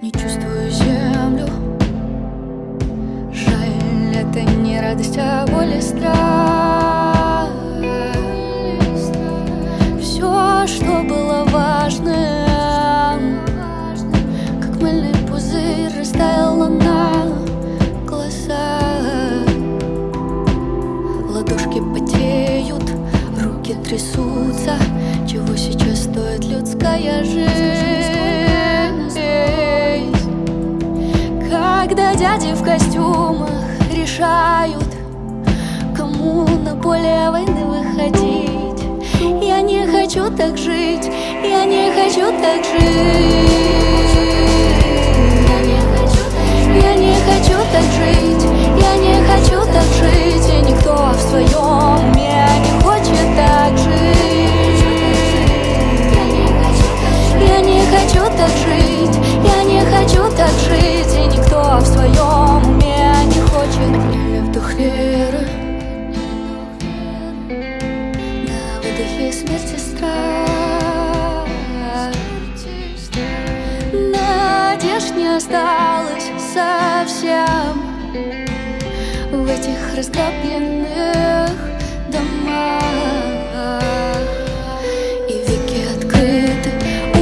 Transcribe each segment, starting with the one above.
Не чувствую землю. Жаль, это не радость, а боль и страх Все, что было важным Как мыльный пузырь растаяла на глазах. Ладошки потеют, руки трясутся. Чего сейчас стоит людская жизнь дяди в костюмах решают Кому на поле войны выходить. Я не хочу так жить, я не хочу так жить. Я не хочу так жить, я не хочу так жить. И никто в своем уме не хочет так жить. Я не хочу так жить, я не хочу так жить осталось совсем. В этих раздробленных домах. И веки открыты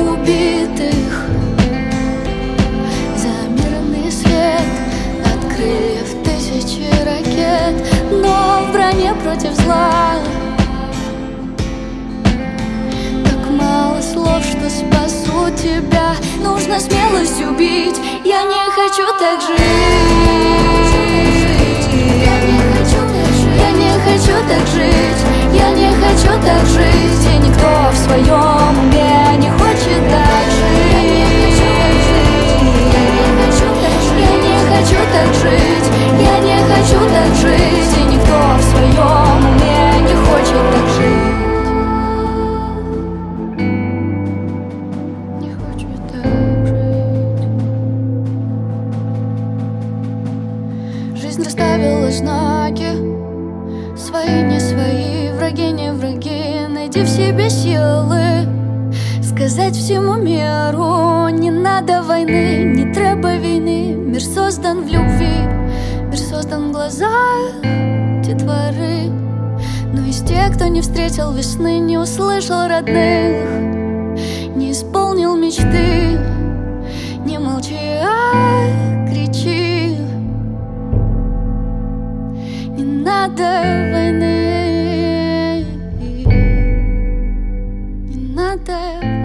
убитых. За мирный свет от крыльев тысячи ракет Но в броне против зла. Так мало слов, что спасут тебя Нужно смелость убить. Я не хочу так жить. Я не хочу так жить. Я не хочу так жить Жизнь расставила знаки. Свои, не свои, враги, не враги. Найди в себе силы. Сказать всему миру Не надо войны, не треба війни Мир создан в любви Мир создан в глазах детворы Но из тех, кто не встретил весны Не услышал родных надо войны, не надо войны.